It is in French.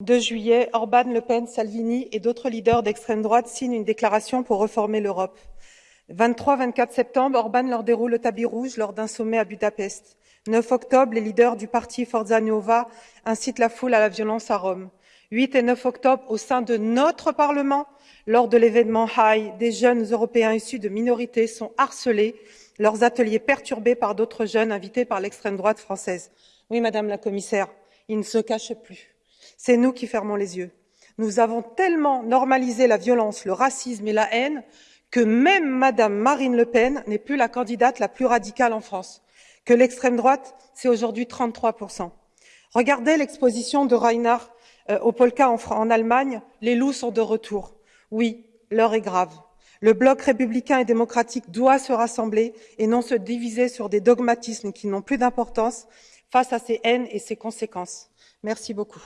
2 juillet, Orban, Le Pen, Salvini et d'autres leaders d'extrême droite signent une déclaration pour reformer l'Europe. 23-24 septembre, Orban leur déroule le tapis rouge lors d'un sommet à Budapest. 9 octobre, les leaders du parti Forza Nuova incitent la foule à la violence à Rome. 8 et 9 octobre, au sein de notre Parlement, lors de l'événement High, des jeunes Européens issus de minorités sont harcelés, leurs ateliers perturbés par d'autres jeunes invités par l'extrême droite française. Oui, Madame la Commissaire, ils ne se cachent plus. C'est nous qui fermons les yeux. Nous avons tellement normalisé la violence, le racisme et la haine que même Madame Marine Le Pen n'est plus la candidate la plus radicale en France, que l'extrême droite, c'est aujourd'hui 33%. Regardez l'exposition de Reinhard euh, au Polka en, en Allemagne, les loups sont de retour. Oui, l'heure est grave. Le bloc républicain et démocratique doit se rassembler et non se diviser sur des dogmatismes qui n'ont plus d'importance face à ces haines et ces conséquences. Merci beaucoup.